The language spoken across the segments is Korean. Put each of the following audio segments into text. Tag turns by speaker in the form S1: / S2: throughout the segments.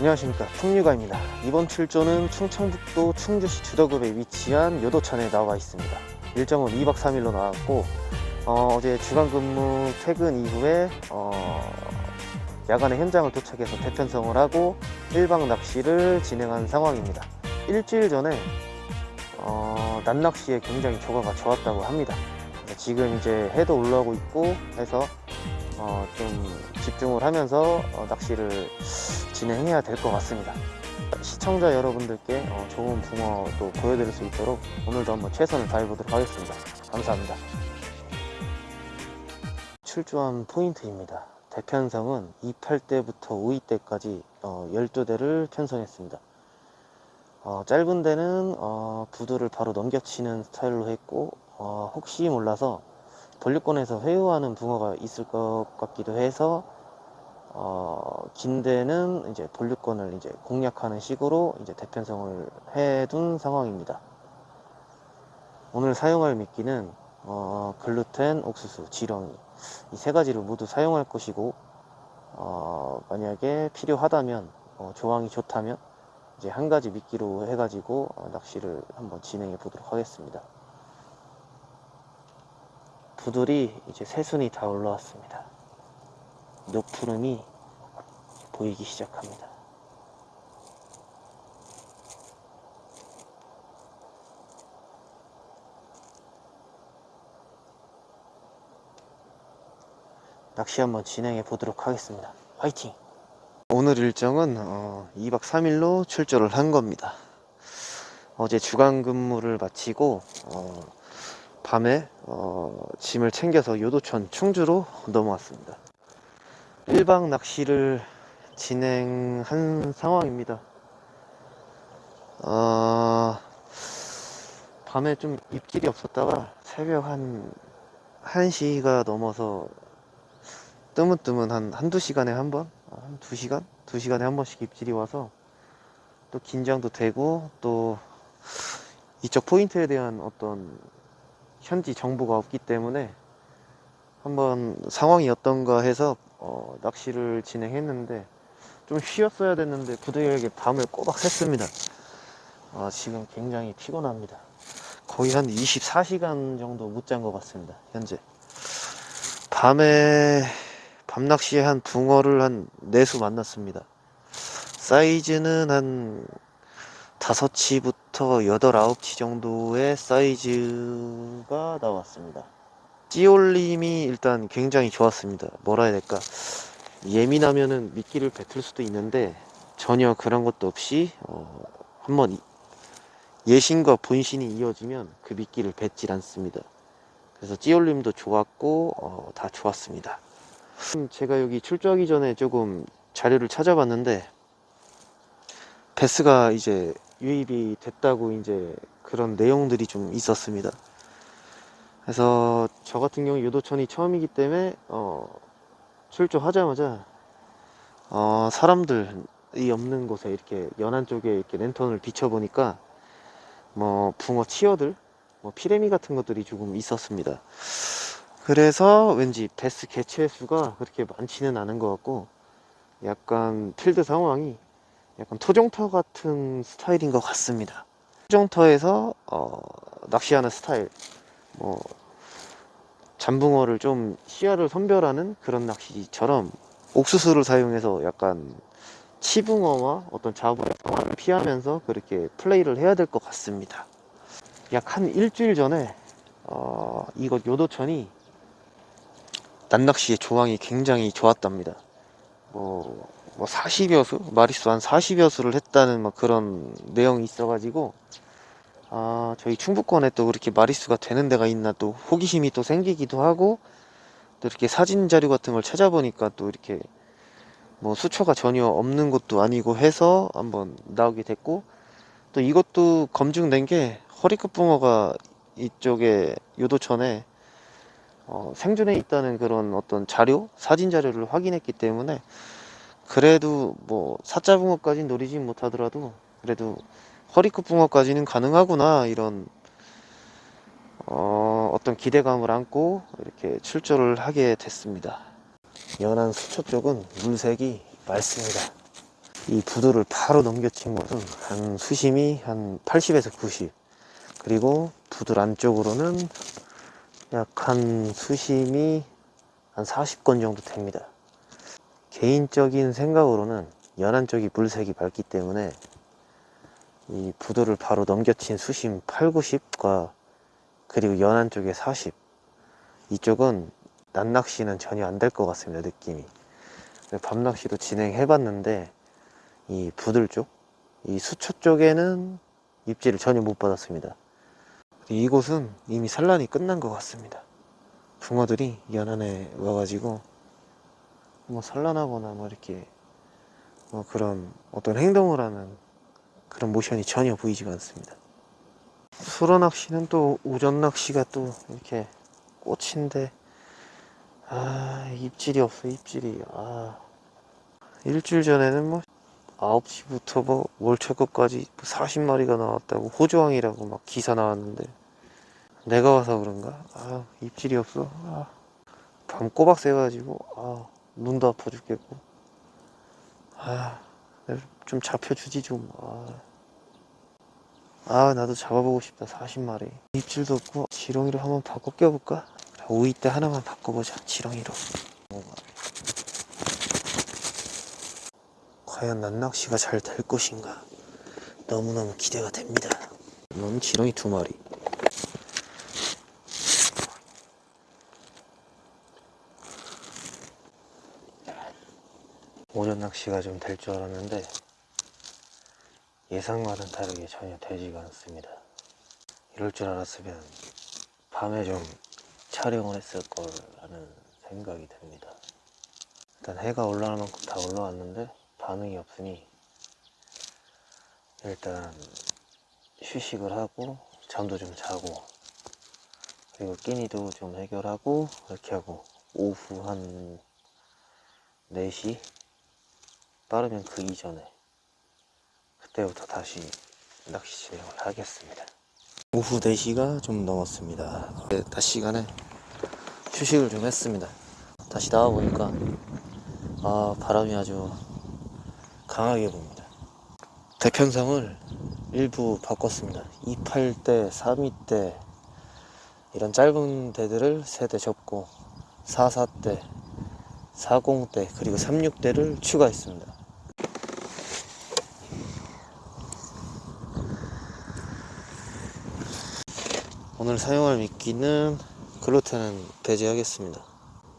S1: 안녕하십니까. 풍류가입니다. 이번 출조는 충청북도 충주시 주덕읍에 위치한 요도천에 나와 있습니다. 일정은 2박 3일로 나왔고 어, 제 주간근무 퇴근 이후에 어, 야간에 현장을 도착해서 대편성을 하고 1박 낚시를 진행한 상황입니다. 일주일 전에 어, 낮낚시에 굉장히 조과가 좋았다고 합니다. 지금 이제 해도 올라오고 있고 해서 어, 좀 집중을 하면서 어, 낚시를 진행해야 될 것 같습니다. 시청자 여러분들께 어, 좋은 붕어도 보여드릴 수 있도록 오늘도 한번 최선을 다해보도록 하겠습니다. 감사합니다. 출조한 포인트입니다. 대편성은 2팔대부터 5이대까지 어, 12대를 편성했습니다. 어, 짧은 데는 어, 부두를 바로 넘겨치는 스타일로 했고 어, 혹시 몰라서 본류권에서 회유하는 붕어가 있을 것 같기도 해서 어, 긴 데는 이제 본류권을 이제 공략하는 식으로 이제 대편성을 해둔 상황입니다. 오늘 사용할 미끼는 어, 글루텐, 옥수수, 지렁이 이 세 가지를 모두 사용할 것이고 어, 만약에 필요하다면 어, 조항이 좋다면 이제 한 가지 미끼로 해가지고 어, 낚시를 한번 진행해 보도록 하겠습니다. 부들이 이제 새순이 다 올라왔습니다. 녹푸름이 보이기 시작합니다. 낚시 한번 진행해 보도록 하겠습니다. 화이팅! 오늘 일정은 어, 2박 3일로 출조를 한 겁니다. 어제 주간 근무를 마치고 어, 밤에 어, 짐을 챙겨서 요도천 충주로 넘어왔습니다 1박 낚시를 진행한 상황입니다 어, 밤에 좀 입질이 없었다가 새벽 한 1시가 넘어서 뜨문뜨문 한 한두 시간에 한 번? 한 두 시간? 두 시간에 한 번씩 입질이 와서 또 긴장도 되고 또 이쪽 포인트에 대한 어떤 현지 정보가 없기 때문에 한번 상황이 어떤가 해서 어, 낚시를 진행했는데 좀 쉬었어야 됐는데 부득이하게 밤을 꼬박 샜습니다. 어, 지금 굉장히 피곤합니다. 거의 한 24시간 정도 못 잔 것 같습니다 현재. 밤에 밤낚시에 한 붕어를 한 4수 만났습니다. 사이즈는 한 5치부터 8, 9치 정도의 사이즈가 나왔습니다. 찌올림이 일단 굉장히 좋았습니다. 뭐라 해야 될까? 예민하면은 미끼를 뱉을 수도 있는데 전혀 그런 것도 없이 어, 한번 예신과 본신이 이어지면 그 미끼를 뱉질 않습니다. 그래서 찌올림도 좋았고 어, 다 좋았습니다. 제가 여기 출조하기 전에 조금 자료를 찾아봤는데 베스가 이제 유입이 됐다고 이제 그런 내용들이 좀 있었습니다. 그래서 저 같은 경우 유도천이 처음이기 때문에 어, 출조하자마자 어, 사람들이 없는 곳에 이렇게 연안 쪽에 이렇게 랜턴을 비춰보니까 뭐 붕어 치어들 뭐 피레미 같은 것들이 조금 있었습니다. 그래서 왠지 베스 개체 수가 그렇게 많지는 않은 것 같고 약간 필드 상황이 약간 토종터 같은 스타일인 것 같습니다. 토종터에서 어, 낚시하는 스타일 뭐 잠붕어를 좀 시야를 선별하는 그런 낚시처럼 옥수수를 사용해서 약간 치붕어와 어떤 자부의 상황을 피하면서 그렇게 플레이를 해야 될 것 같습니다. 약 한 일주일 전에 어, 이곳 요도천이 난낚시의 조항이 굉장히 좋았답니다. 뭐, 뭐 40여 수? 마리수 한 40여 수를 했다는 막 그런 내용이 있어가지고 아 저희 충북권에 또 그렇게 마리수가 되는 데가 있나 또 호기심이 또 생기기도 하고 또 이렇게 사진 자료 같은 걸 찾아보니까 또 이렇게 뭐 수초가 전혀 없는 것도 아니고 해서 한번 나오게 됐고 또 이것도 검증된 게 허리끝 붕어가 이쪽에 요도천에 어, 생존해 있다는 그런 어떤 자료, 사진 자료를 확인했기 때문에 그래도 뭐 사자 붕어까지는 노리지 못하더라도 그래도 허리끝 붕어까지는 가능하구나 이런 어, 어떤 기대감을 안고 이렇게 출조를 하게 됐습니다. 연안 수초 쪽은 물색이 맑습니다. 이 부두를 바로 넘겨친 것은 한 수심이 한 80에서 90 그리고 부들 안쪽으로는 약 한 수심이 한 40건 정도 됩니다 개인적인 생각으로는 연안 쪽이 물색이 밝기 때문에 이 부두를 바로 넘겨친 수심 8, 90과 그리고 연안 쪽에 40 이쪽은 낮낚시는 전혀 안 될 것 같습니다 느낌이. 밤낚시도 진행해 봤는데 이 부들 쪽, 이 수초 쪽에는 입질을 전혀 못 받았습니다. 이곳은 이미 산란이 끝난 것 같습니다. 붕어들이 연안에 와가지고 뭐 산란하거나 뭐 이렇게 뭐 그런 어떤 행동을 하는 그런 모션이 전혀 보이지가 않습니다. 수로 낚시는 또 우전 낚시가 또 이렇게 꽃인데 아 입질이 없어 입질이. 아 일주일 전에는 뭐 9시부터 뭐 월초급까지 40마리가 나왔다고 호주왕이라고 막 기사 나왔는데 내가 와서 그런가? 아 입질이 없어. 아, 밤 꼬박 새가지고 아 눈도 아파 죽겠고. 아좀 잡혀주지 좀. 아. 아 나도 잡아보고 싶다 40마리. 입질도 없고 지렁이로 한번 바꿔 껴볼까? 오이 때 하나만 바꿔보자 지렁이로. 과연 난낚시가 잘 될 것인가? 너무너무 기대가 됩니다. 넌 지렁이 두 마리 오전 낚시가 좀 될 줄 알았는데 예상과는 다르게 전혀 되지가 않습니다. 이럴 줄 알았으면 밤에 좀 촬영을 했을 거라는 생각이 듭니다. 일단 해가 올라올 만큼 다 올라왔는데 반응이 없으니 일단 휴식을 하고 잠도 좀 자고 그리고 끼니도 좀 해결하고 이렇게 하고 오후 한 4시 빠르면 그 이전에 그때부터 다시 낚시 진행을 하겠습니다. 오후 4시가 좀 넘었습니다. 네, 낮 시간에 휴식을 좀 했습니다. 다시 나와보니까 아 바람이 아주 강하게 붑니다. 대편성을 일부 바꿨습니다. 28대, 32대 이런 짧은 대들을 3대 접고 44대, 40대 그리고 36대를 추가했습니다 오늘 사용할 미끼는 글루텐은 배제하겠습니다.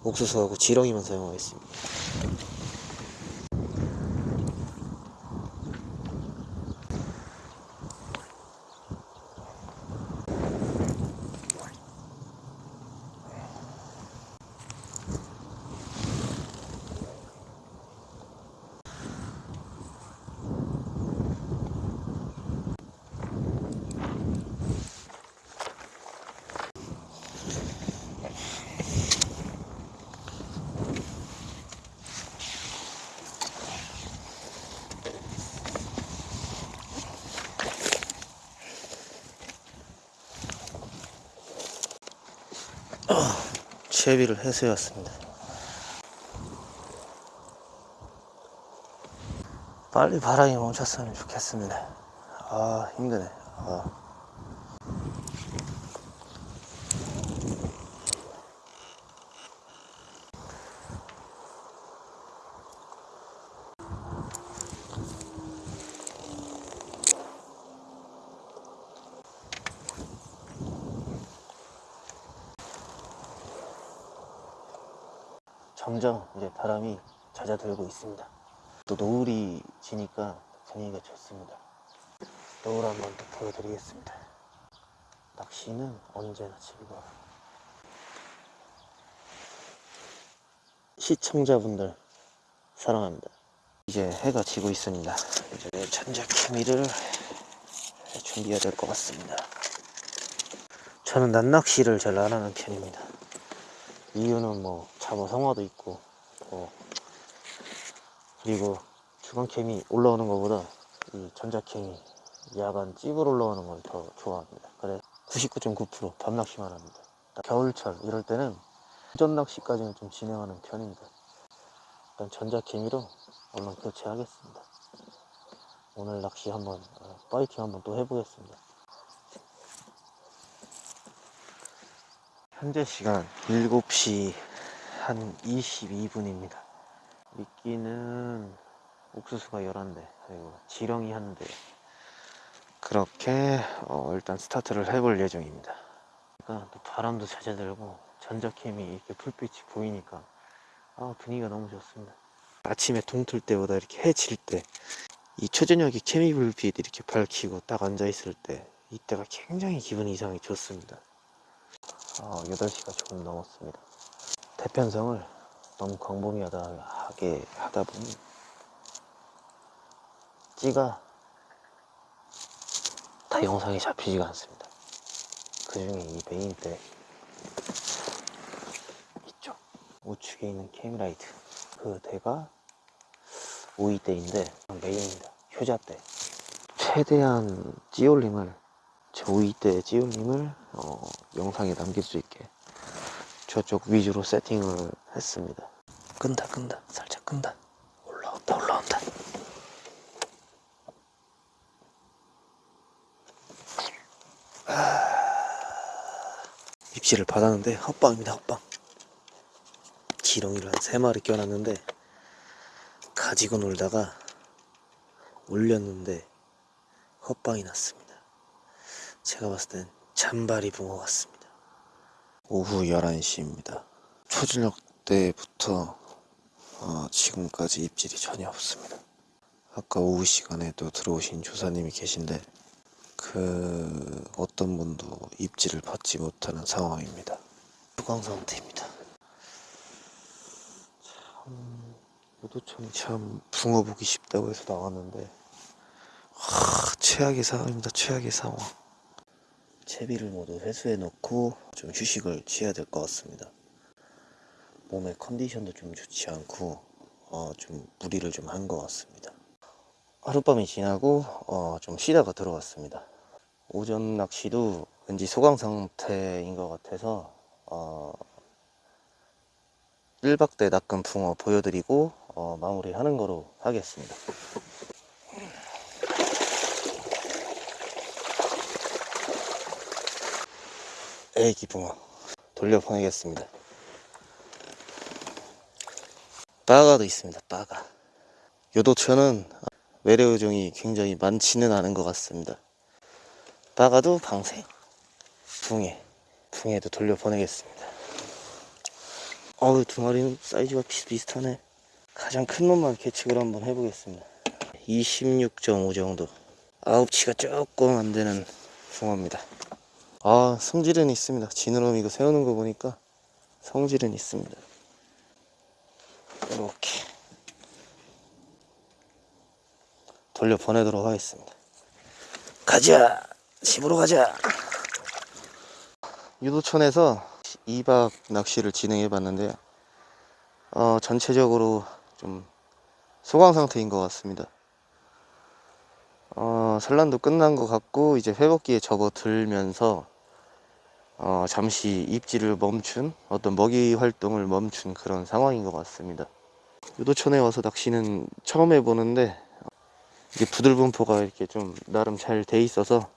S1: 옥수수하고 지렁이만 사용하겠습니다 채비를 해소해왔습니다. 빨리 바람이 멈췄으면 좋겠습니다. 아 힘드네. 아. 점점 이제 바람이 잦아들고 있습니다. 또 노을이 지니까 분위기가 좋습니다. 노을 한번 또 보여드리겠습니다. 낚시는 언제나 즐거워. 시청자분들 사랑합니다. 이제 해가 지고 있습니다. 이제 전자 케미를 준비해야 될 것 같습니다. 저는 낮낚시를 잘 안 하는 편입니다. 이유는 뭐 잡어 성화도 있고 뭐 그리고 주간캠이 올라오는 것보다 이 전자캠이 야간 찝을 올라오는 걸 더 좋아합니다. 그래 99.9% 밤낚시만 합니다. 겨울철 이럴 때는 전 낚시까지는 좀 진행하는 편입니다. 일단 전자케미로 얼른 교체하겠습니다. 오늘 낚시 한번 어, 파이팅 한번 또 해보겠습니다. 현재 시간 7시 한 22분입니다. 미끼는 옥수수가 11대, 그리고 지렁이 한 대. 그렇게 어, 일단 스타트를 해볼 예정입니다. 그러니까 또 바람도 잦아들고 전자캠이 이렇게 불빛이 보이니까 아, 분위기가 너무 좋습니다. 아침에 동틀 때보다 이렇게 해질 때 이 초저녁에 케미 불빛 이렇게 밝히고 딱 앉아 있을 때 이때가 굉장히 기분이 이상하게 좋습니다. 어, 8시가 조금 넘었습니다. 대편성을 너무 광범위하게 하다 보니 찌가 다 영상에 잡히지가 않습니다. 그 중에 이 메인 때 이쪽 우측에 있는 캠라이트 그 대가 5위대인데 메인입니다. 효자대 최대한 찌올림을 제 5위대 찌올림을 어, 영상에 남길 수 있게 저쪽 위주로 세팅을 했습니다. 끈다 끈다. 살짝 끈다. 올라온다 올라온다. 입질을 받았는데 헛방입니다 헛방. 지렁이를 한세 마리 껴놨는데 가지고 놀다가 올렸는데 헛방이 났습니다 제가 봤을 땐 잔바리 붕어 같습니다 오후 11시입니다 초저녁 때부터 어, 지금까지 입질이 전혀 없습니다 아까 오후 시간에도 들어오신 조사님이 계신데 그 어떤 분도 입질을 받지 못하는 상황입니다. 수강 상태입니다. 참 요도천이 참 붕어 보기 쉽다고 해서 나왔는데 하, 최악의 상황입니다. 최악의 상황. 채비를 모두 회수해 놓고 좀 휴식을 취해야 될 것 같습니다. 몸의 컨디션도 좀 좋지 않고 어, 좀 무리를 좀 한 것 같습니다. 하룻밤이 지나고 어, 좀 쉬다가 들어왔습니다. 오전 낚시도 왠지 소강 상태인 것 같아서 어, 1박 때 낚은 붕어 보여드리고 어, 마무리하는 거로 하겠습니다. 애기 붕어 돌려보내겠습니다. 빠가도 있습니다. 빠가. 요도천은 외래어종이 굉장히 많지는 않은 것 같습니다. 빠가도 방생, 붕해, 붕해도 돌려보내겠습니다. 어우 두 마리는 사이즈가 비슷비슷하네. 가장 큰 놈만 계측을 한번 해보겠습니다. 26.5 정도. 아홉치가 조금 안 되는 붕어입니다. 아 성질은 있습니다. 지느러미 이거 세우는 거 보니까 성질은 있습니다. 이렇게 돌려 보내도록 하겠습니다. 가자! 집으로 가자! 유도천에서 2박 낚시를 진행해 봤는데요. 어, 전체적으로 좀 소강 상태인 것 같습니다. 어, 산란도 끝난 것 같고 이제 회복기에 접어들면서 어, 잠시 입질을 멈춘 어떤 먹이 활동을 멈춘 그런 상황인 것 같습니다. 유도천에 와서 낚시는 처음 해보는데 이게 부들분포가 이렇게 좀 나름 잘 돼 있어서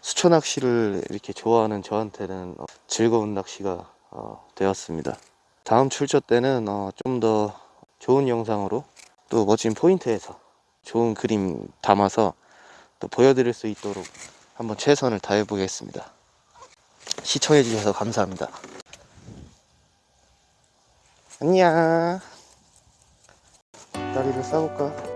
S1: 수초 낚시를 이렇게 좋아하는 저한테는 어, 즐거운 낚시가 어, 되었습니다. 다음 출처 때는 어, 좀 더 좋은 영상으로 또 멋진 포인트에서 좋은 그림 담아서 또 보여드릴 수 있도록 한번 최선을 다해 보겠습니다. 시청해 주셔서 감사합니다. 안녕. 다리를 싸볼까?